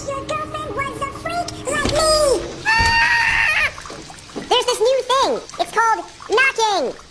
wish your girlfriend was a freak like me! Ah! There's this new thing. It's called knocking.